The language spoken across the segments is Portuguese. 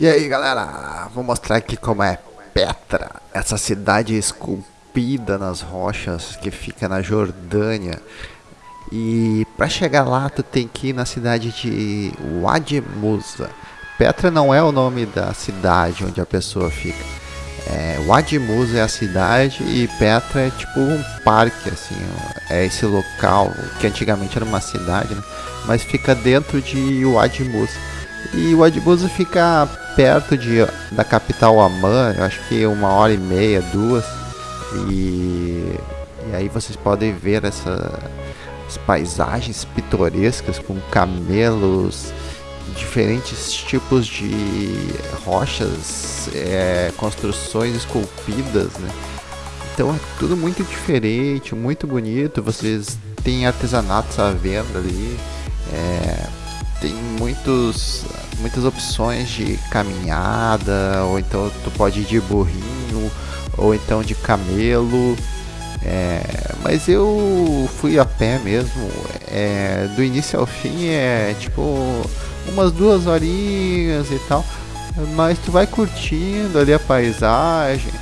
E aí galera, vou mostrar aqui como é Petra, essa cidade esculpida nas rochas que fica na Jordânia. E para chegar lá tu tem que ir na cidade de Wadi Musa. Petra não é o nome da cidade onde a pessoa fica. É, Wadi Musa é a cidade e Petra é tipo um parque assim, é esse local que antigamente era uma cidade, né? mas fica dentro de Wadi Musa. E o Adbuza fica perto de, da capital Amman, eu acho que uma hora e meia, duas. E, e aí vocês podem ver essas paisagens pitorescas com camelos, diferentes tipos de rochas, é, construções esculpidas, né? Então é tudo muito diferente, muito bonito. Vocês têm artesanatos à venda ali. É, tem muitos, muitas opções de caminhada, ou então tu pode ir de burrinho, ou então de camelo. É, mas eu fui a pé mesmo, é, do início ao fim é tipo umas duas horinhas e tal, mas tu vai curtindo ali a paisagem.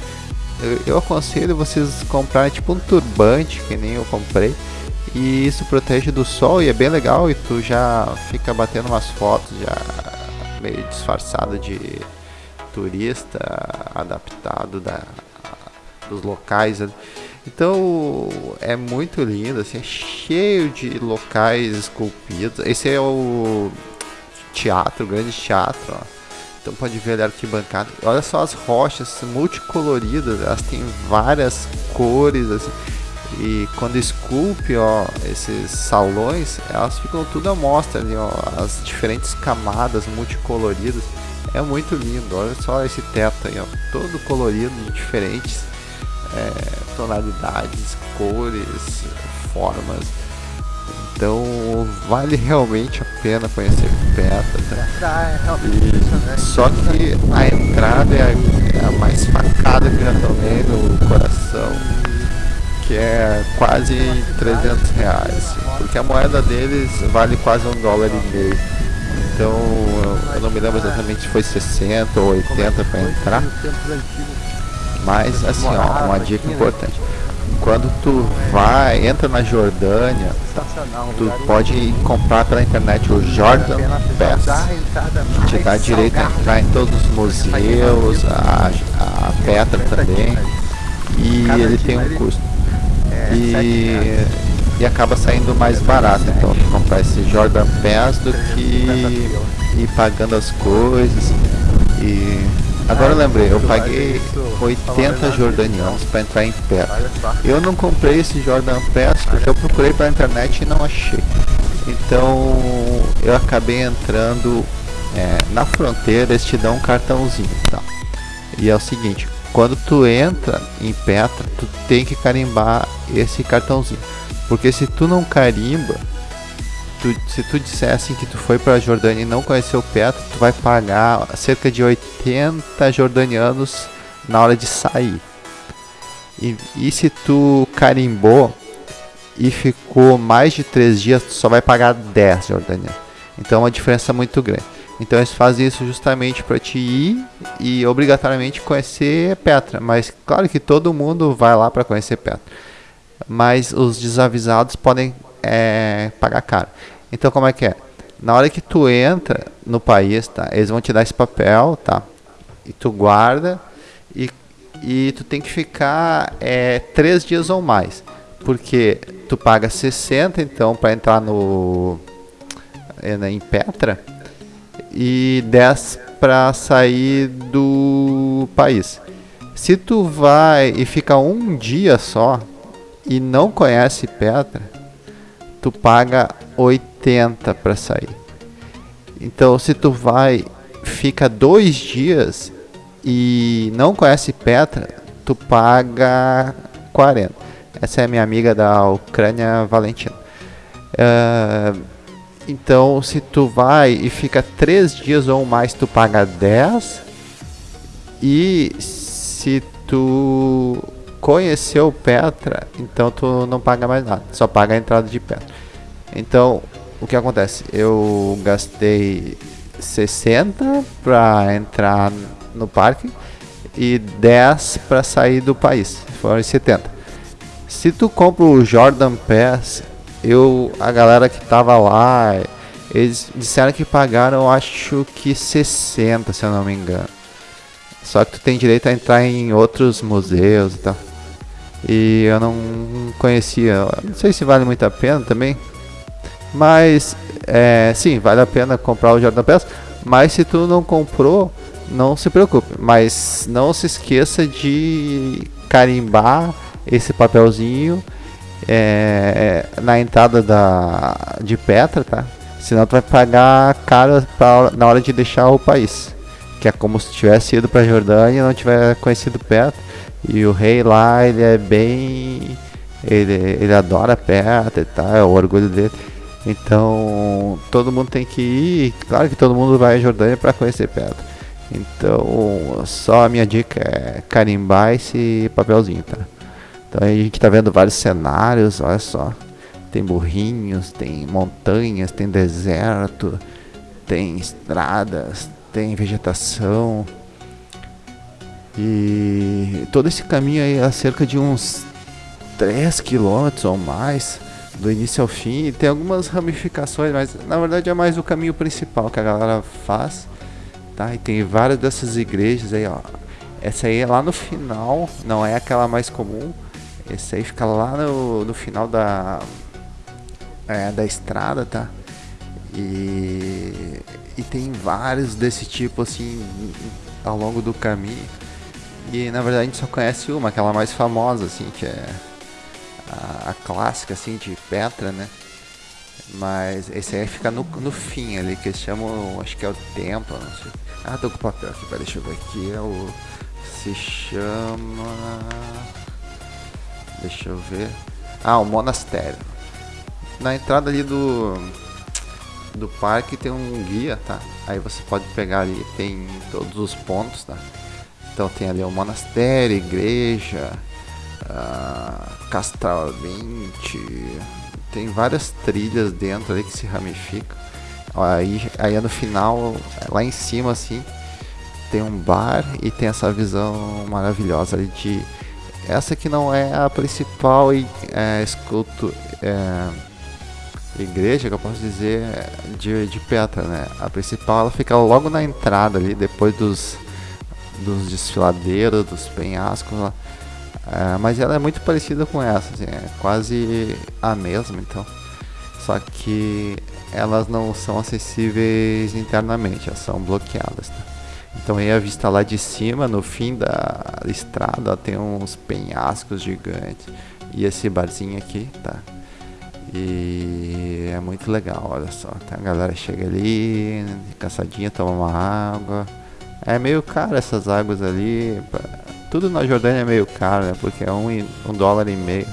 Eu, eu aconselho vocês comprarem tipo um turbante, que nem eu comprei, e isso protege do sol e é bem legal e tu já fica batendo umas fotos já meio disfarçado de turista adaptado da, dos locais. Então é muito lindo, assim, é cheio de locais esculpidos. Esse é o teatro, o grande teatro. Ó. Então pode ver ali a arquibancada. Olha só as rochas multicoloridas, elas têm várias cores assim. E quando esculpe, ó, esses salões, elas ficam tudo à mostra ali, ó, as diferentes camadas multicoloridas. É muito lindo, olha só esse teto aí, ó, todo colorido, diferentes é, tonalidades, cores, formas. Então vale realmente a pena conhecer Petra. Tá? E, só que a entrada é a, é a mais facada que eu já tomei no coração que é quase 300 reais, porque a moeda deles vale quase um dólar e meio. Então eu não me lembro exatamente se foi 60 ou 80 para entrar. Mas assim, ó, uma dica importante. Quando tu vai, entra na Jordânia, tu pode comprar pela internet o Jordan Pass, que te dá direito a entrar em todos os museus, a, a Petra também, e ele tem um custo e, e acaba saindo mais barato. Então comprar esse Jordan Pass do que ir pagando as coisas. E agora eu lembrei, eu paguei 80 jordanianos para entrar em pé. Eu não comprei esse Jordan Pass porque eu procurei pela internet e não achei. Então eu acabei entrando é, na fronteira, eles te dão um cartãozinho, tá? E é o seguinte, quando tu entra em Petra, tu tem que carimbar esse cartãozinho. Porque se tu não carimba, tu, se tu dissesse que tu foi para Jordânia e não conheceu Petra, tu vai pagar cerca de 80 jordanianos na hora de sair. E, e se tu carimbou e ficou mais de 3 dias, tu só vai pagar 10 jordanianos. Então é uma diferença muito grande. Então eles fazem isso justamente para te ir e obrigatoriamente conhecer Petra. Mas claro que todo mundo vai lá para conhecer Petra. Mas os desavisados podem é, pagar caro. Então como é que é? Na hora que tu entra no país, tá? Eles vão te dar esse papel, tá? E tu guarda e, e tu tem que ficar é, três dias ou mais. Porque tu paga 60 então para entrar no é, em Petra e 10 para sair do país. Se tu vai e fica um dia só e não conhece Petra, tu paga 80 para sair. Então, se tu vai, fica dois dias e não conhece Petra, tu paga 40. Essa é minha amiga da Ucrânia, Valentina. Uh, então, se tu vai e fica três dias ou mais, tu paga 10. E se tu conheceu Petra, então tu não paga mais nada, só paga a entrada de Petra. Então, o que acontece? Eu gastei 60 para entrar no parque e 10 para sair do país. Foram 70. Se tu compra o Jordan Pass, eu a galera que tava lá, eles disseram que pagaram acho que 60, se eu não me engano. Só que tu tem direito a entrar em outros museus e tal. E eu não conhecia, não sei se vale muito a pena também. Mas é, sim, vale a pena comprar o Jordan Pass. Mas se tu não comprou, não se preocupe. Mas não se esqueça de carimbar esse papelzinho é, na entrada da, de Petra, tá? Senão tu vai pagar caro pra, na hora de deixar o país. Que é como se tivesse ido pra Jordânia e não tiver conhecido Petra. E o rei lá, ele é bem. Ele, ele adora Petra e tal, é o orgulho dele. Então, todo mundo tem que ir. Claro que todo mundo vai à Jordânia para conhecer Petra. Então, só a minha dica é carimbar esse papelzinho, tá? Então a gente tá vendo vários cenários, olha só. Tem burrinhos, tem montanhas, tem deserto, tem estradas, tem vegetação. E todo esse caminho aí é cerca de uns 3 quilômetros ou mais do início ao fim. E tem algumas ramificações, mas na verdade é mais o caminho principal que a galera faz. Tá? E tem várias dessas igrejas aí, ó. Essa aí é lá no final, não é aquela mais comum. Esse aí fica lá no, no final da, é, da estrada, tá? E, e tem vários desse tipo assim ao longo do caminho. E na verdade a gente só conhece uma, aquela mais famosa, assim, que é a, a, clássica assim de Petra, né? Mas esse aí fica no, no fim ali, que eles chamam, acho que é o templo, não sei. Ah, tô com o papel aqui, pera, deixa eu ver aqui, é o. Se chama. Deixa eu ver. Ah, o monastério. Na entrada ali do do parque tem um guia, tá? Aí você pode pegar ali, tem todos os pontos, tá? Então tem ali o monastério, igreja, uh, Castral 20, tem várias trilhas dentro ali que se ramificam. Aí, aí no final, lá em cima assim, tem um bar e tem essa visão maravilhosa ali de essa que não é a principal é, escultura, é, igreja que eu posso dizer de, de Petra, né? A principal ela fica logo na entrada ali, depois dos dos desfiladeiros, dos penhascos lá. É, mas ela é muito parecida com essa, assim, é quase a mesma, então. Só que elas não são acessíveis internamente, elas são bloqueadas. Tá? Então aí a vista lá de cima, no fim da estrada, tem uns penhascos gigantes. E esse barzinho aqui, tá? E é muito legal, olha só. A galera chega ali, cansadinha, toma uma água. É meio caro essas águas ali. Tudo na Jordânia é meio caro, né? Porque é um, um dólar e meio.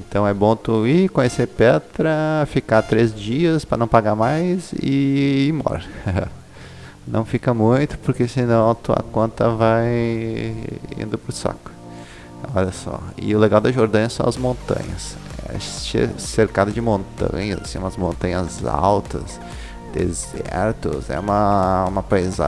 Então é bom tu ir conhecer Petra, ficar três dias para não pagar mais e ir embora. não fica muito, porque senão a tua conta vai indo pro saco. Olha só. E o legal da Jordânia são as montanhas. É cercado de montanhas, assim, umas montanhas altas, desertos. É uma, uma paisagem